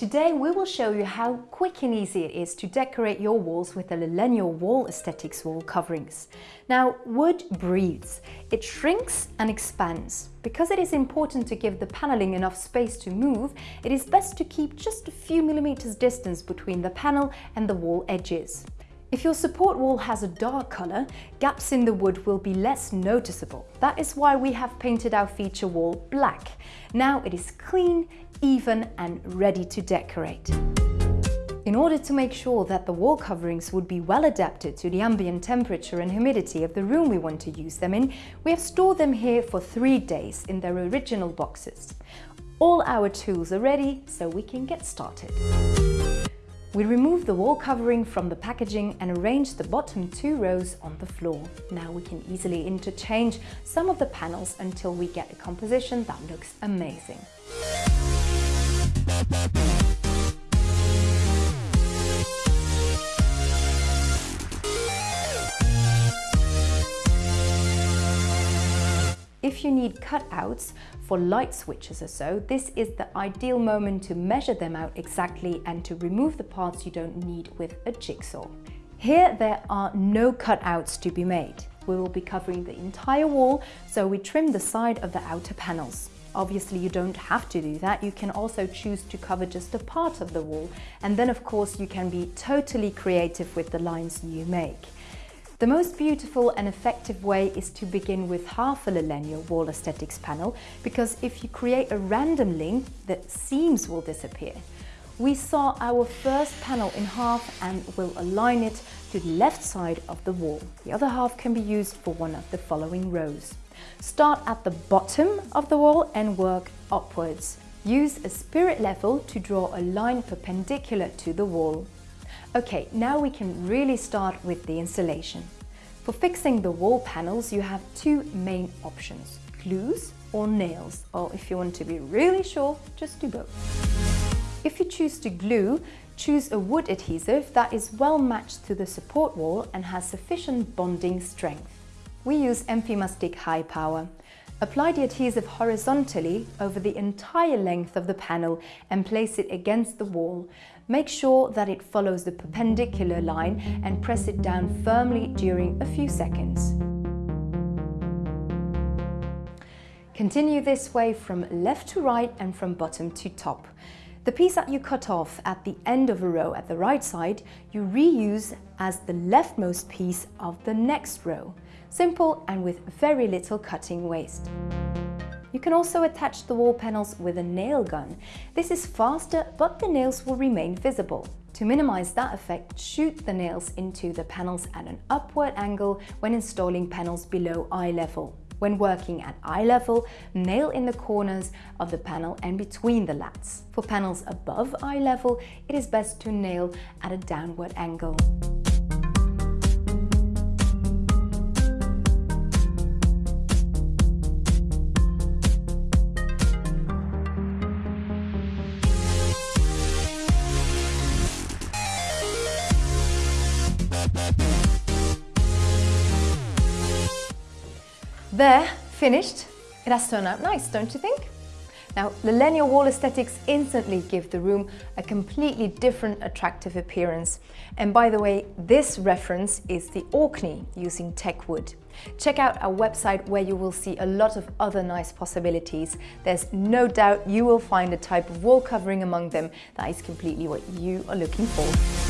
Today we will show you how quick and easy it is to decorate your walls with the Lalegno Wall Aesthetics wall coverings. Now wood breathes, it shrinks and expands. Because it is important to give the paneling enough space to move, it is best to keep just a few millimeters distance between the panel and the wall edges. If your support wall has a dark colour, gaps in the wood will be less noticeable. That is why we have painted our feature wall black. Now it is clean, even and ready to decorate. In order to make sure that the wall coverings would be well adapted to the ambient temperature and humidity of the room we want to use them in, we have stored them here for three days in their original boxes. All our tools are ready, so we can get started. We remove the wall covering from the packaging and arrange the bottom two rows on the floor. Now we can easily interchange some of the panels until we get a composition that looks amazing. If you need cutouts for light switches or so, this is the ideal moment to measure them out exactly and to remove the parts you don't need with a jigsaw. Here there are no cutouts to be made. We will be covering the entire wall, so we trim the side of the outer panels. Obviously you don't have to do that, you can also choose to cover just a part of the wall and then of course you can be totally creative with the lines you make. The most beautiful and effective way is to begin with half a Lalegno wall aesthetics panel because if you create a random link, the seams will disappear. We saw our first panel in half and will align it to the left side of the wall. The other half can be used for one of the following rows. Start at the bottom of the wall and work upwards. Use a spirit level to draw a line perpendicular to the wall. Okay, now we can really start with the installation. For fixing the wall panels, you have two main options, glues or nails, or if you want to be really sure, just do both. If you choose to glue, choose a wood adhesive that is well matched to the support wall and has sufficient bonding strength. We use Enfimastic High Power. Apply the adhesive horizontally over the entire length of the panel and place it against the wall. Make sure that it follows the perpendicular line and press it down firmly during a few seconds. Continue this way from left to right and from bottom to top. The piece that you cut off at the end of a row at the right side, you reuse as the leftmost piece of the next row. Simple and with very little cutting waste. You can also attach the wall panels with a nail gun. This is faster, but the nails will remain visible. To minimize that effect, shoot the nails into the panels at an upward angle when installing panels below eye level. When working at eye level, nail in the corners of the panel and between the lats. For panels above eye level, it is best to nail at a downward angle. There, finished. It has turned out nice, don't you think? Now, Lalegno wall aesthetics instantly give the room a completely different attractive appearance. And by the way, this reference is the Orkney using teak wood. Check out our website where you will see a lot of other nice possibilities. There's no doubt you will find a type of wall covering among them that is completely what you are looking for.